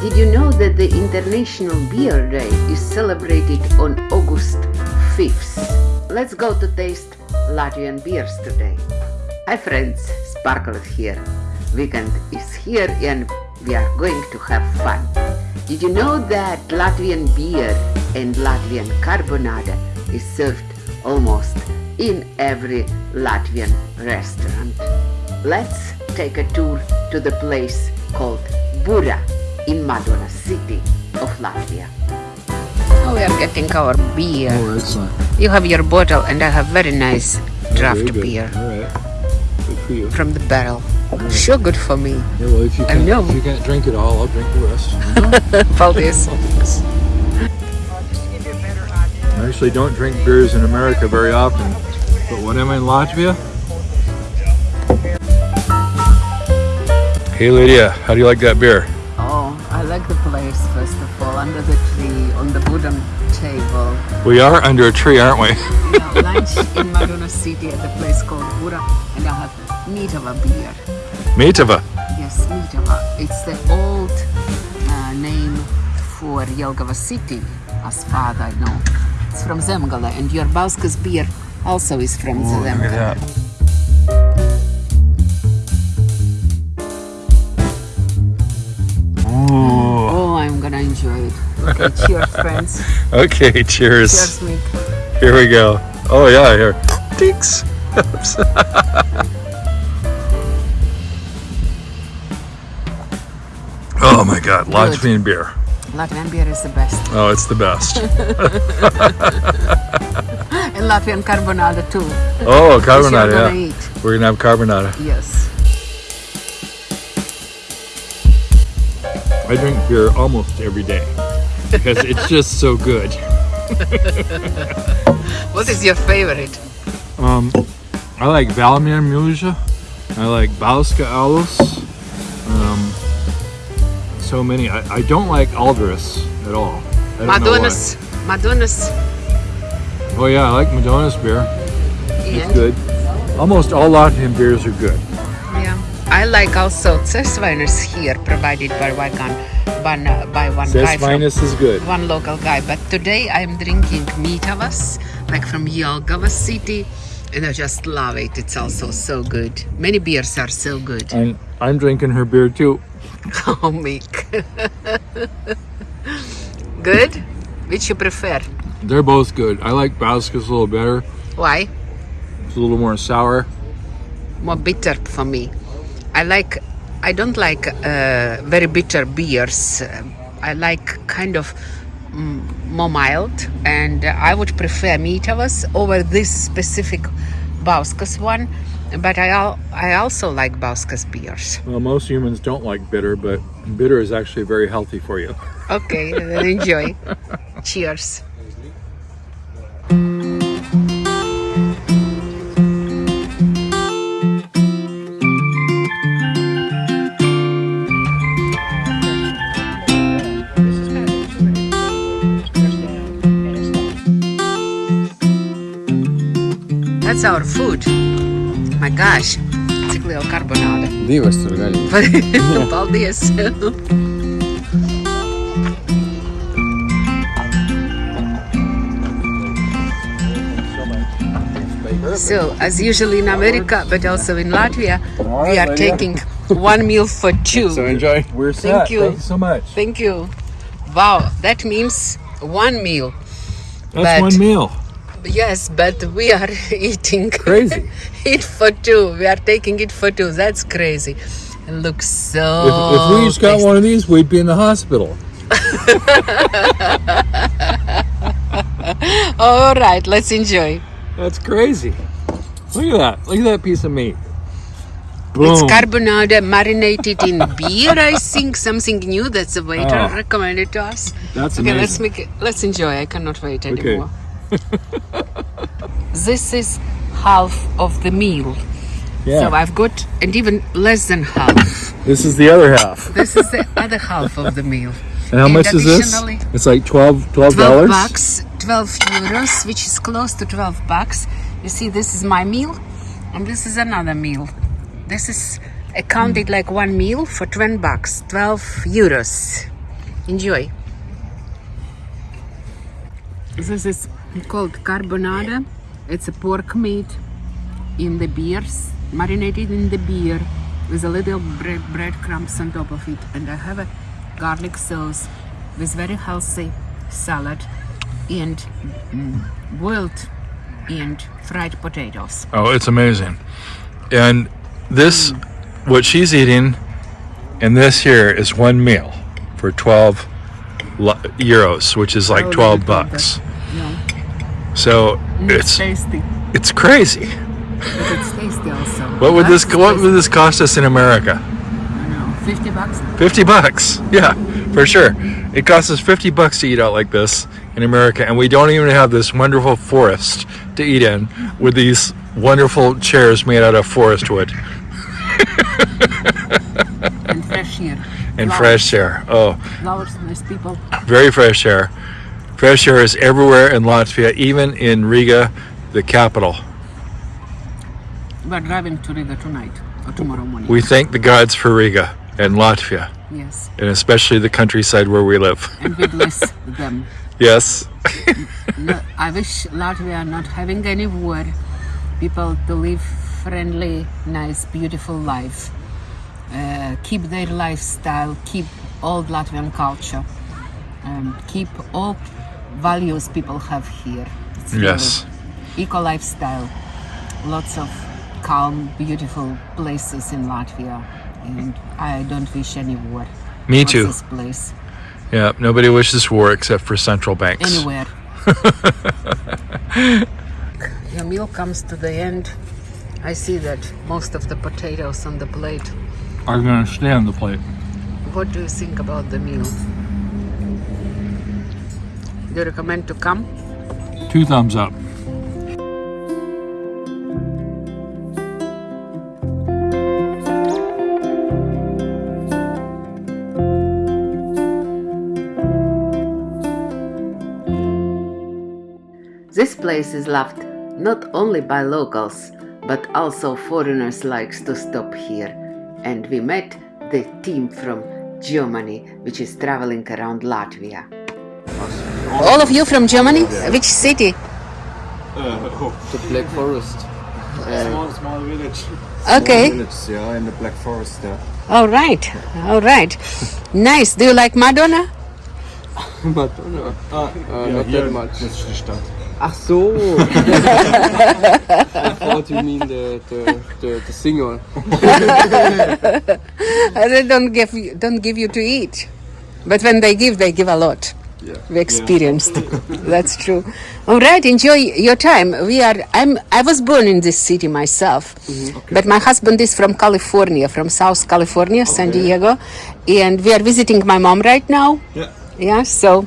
Did you know that the International Beer Day is celebrated on August 5th? Let's go to taste Latvian beers today. Hi friends, Sparkle here. Weekend is here and we are going to have fun. Did you know that Latvian beer and Latvian carbonada is served almost in every Latvian restaurant? Let's take a tour to the place called Bura in Madona city of Latvia. Now we are getting our beer. Oh, excellent. You have your bottle and I have very nice draft Very beer All right. Good for you. from the barrel. Sure good for me. Yeah, well, if you I can't, know. if you can't drink it all, I'll drink the rest. Paldies. I actually don't drink beers in America very often, but when I'm in Latvia. Hey Lydia, how do you like that beer? I like the place first of all, under the tree, on the wooden table. We are under a tree, aren't we? Yeah, lunch in Madona City at a place called Bura, and I have Mitava beer. Meetava. Yes, Mitava. It's the old uh, name for Jelgava city, as far as I know. It's from Zemgale, and your Bauskas beer also is from Look Oh, I'm gonna enjoy it. Okay, cheers, friends. Okay, cheers. Cheers, Mick. Here we go. Oh yeah, here. Dinks. oh my god, Latvian beer. Latvian beer is the best. Oh, it's the best. And Latvian carbonara too. Oh, you're gonna yeah. eat. We're gonna have carbonara. Yes. I drink beer almost every day because it's just so good. What is your favorite? Um, I like Valmiermuiža. I like Bauska Alus. Um, so many. I, I don't like Aldaris at all. I don't know why. Madona's. Madona's. Oh yeah, I like Madona's beer. It's good. Almost all Latvian beers are good. I like also Cesviners here, provided by one, one, uh, by one guy from Sesvinus is good. one local guy. But today I'm drinking Mitavas, like from Jelgava city, and I just love it. It's also so good. Many beers are so good. And I'm drinking her beer too. Oh, Mick. good? Which you prefer? They're both good. I like Bauska's a little better. Why? It's a little more sour. more bitter for me. I like, I don't like uh, very bitter beers. Uh, I like kind of mm, more mild, and I would prefer Mitavas over this specific Bauskas one. But I al- I also like Bauskas beers. Well, most humans don't like bitter, but bitter is actually very healthy for you. Okay, then enjoy. Cheers. That's our food. My gosh, cik liela karbonāde. Divas tur gaļas. Paldies! So, as usually in America, but also in Latvia, we are taking one meal for two. So enjoy. We're Thank you. Thank you so much. Thank you. Wow, that means one meal. That's but- one meal. Yes, but we are eating Crazy. it for two. We are taking it for two. That's crazy. It looks so. If, if we each got tasty. one of these, we'd be in the hospital. All right, let's enjoy. That's crazy. Look at that. Look at that piece of meat. Boom. It's carbonara marinated in beer. I think something new. That's the waiter Oh. recommended to us. That's Okay, amazing. let's make it. Let's enjoy. I cannot wait Okay. this is half of the meal. yeah. So I've got, and even less than half. this is the other half. This is the other half of the meal. And how And much is this? It's like 12 12 dollars. bucks, 12 euros, which is close to 12 bucks. You see, this is my meal, and this is another meal. This is accounted hmm. like one meal for 20 bucks, 12 euros. Enjoy. This is called carbonara. It's a pork meat in the beers, marinated in the beer with a little bread breadcrumbs on top of it. And I have a garlic sauce with very healthy salad and mm, boiled and fried potatoes. Oh, it's amazing. And this, what she's eating, and this here is one meal for 12 lo- euros, which is like Oh, 12 bucks. Yeah. So And it's it's tasty. it's crazy. But it's tasty also. What would this That's what tasty. would this cost us in America? I know, 50 bucks. 50 bucks. Yeah, for sure. It costs us 50 bucks to eat out like this in America and we don't even have this wonderful forest to eat in with these wonderful chairs made out of forest wood and fresh air. And Flowers. fresh air. Oh, Flowers, nice people. very fresh air. Fresh air is everywhere in Latvia, even in Riga, the capital. We're driving to Riga tonight or tomorrow morning. We thank the gods for Riga and Latvia, yes, and especially the countryside where we live. and we bless them. Yes. I wish Latvia not having any war, people to live friendly, nice, beautiful life. Uh, keep their lifestyle, keep old Latvian culture, um, keep all values people have here. It's really Yes. eco lifestyle, lots of calm, beautiful places in Latvia, and I don't wish any war. Me too. This place Yeah, nobody wishes war except for central banks. anywhere. Your meal comes to the end. I see that most of the potatoes on the plate. Are going to stay on the plate. What do you think about the meal? Do you recommend to come? Two thumbs up. This place is loved not only by locals, but also foreigners likes to stop here. And we met the team from Germany, which is traveling around Latvia. All of you from Germany? Which city? Uh, the Black Forest. Uh, small, small village. Okay. Village, yeah, in the Black Forest, yeah. All right. All right. Nice. Do you like Madonna? Madonna. Uh, uh, yeah, not here, that much. Das ist die Stadt. Ach so. I thought you mean the, the, the, the singer. they don't give you, don't give you to eat, but when they give, they give a lot. Yeah. We experienced. That's true. All right, enjoy your time. We are. I'm. I was born in this city myself, mm-hmm. but my husband is from California, from South California, San Diego, and we are visiting my mom right now. Yeah. Yeah, so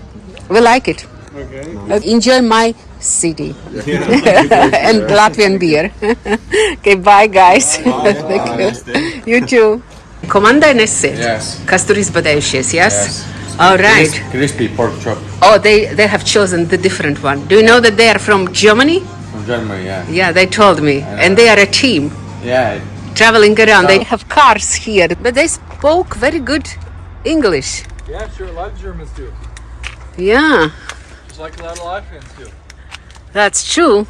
we like it. Okay. Uh, Enjoy my city and Latvian beer. okay, bye guys. Thank you. You too. Komandai nesi? Yes. Kas tur izbadējušies, yes? Yes. All right. Crispy pork chop Oh, they, they have chosen the different one. Do you know that they are from Germany? from Germany, yeah. Yeah, they told me. And they are a team Yeah, traveling around. They have cars here, but they spoke very good English. Yeah, sure. A lot of Germans do. Yeah, Just like a lot of Latvians do. that's true.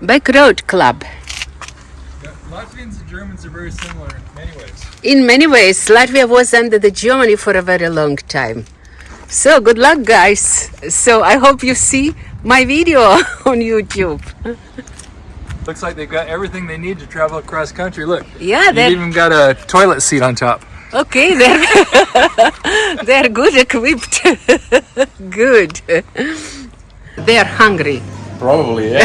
Back Road Club. Latvians and Germans are very similar in many ways. In many ways, Latvia was under the Germany for a very long time. So good luck, guys. So I hope you see my video on YouTube. Looks like they've got everything they need to travel across country. Look, Yeah, they're even got a toilet seat on top. Okay. They're they're good equipped. good. They are hungry. probably, yeah.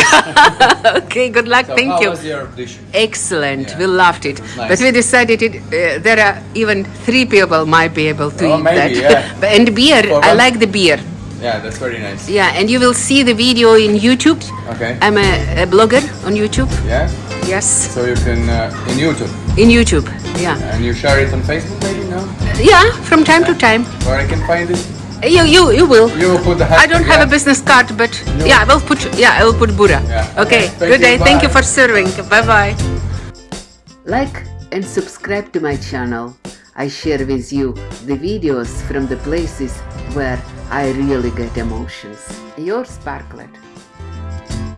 Okay. Good luck. Thank How you. was your dish? Excellent. Yeah. We loved it. nice. But we decided it, uh, there are even three people might be able to Oh, eat maybe, that. yeah. But- and beer, For I one- like the beer. Yeah, that's very nice. Yeah, and you will see the video in YouTube. Okay. I'm a, a blogger on YouTube. Yeah. Yes, So you can uh, in YouTube in YouTube. Yeah, and you share it on Facebook, maybe no? yeah, from time to time. Where I can find it? You, you, you will. You will put the. I don't have a business card, but yeah, I will put. Yeah, I will put Buddha. Yeah. Okay. Okay, thank Good you, day. Thank you for serving. Bye bye. Like and subscribe to my channel. I share with you the videos from the places where I really get emotions. Your Sparklet.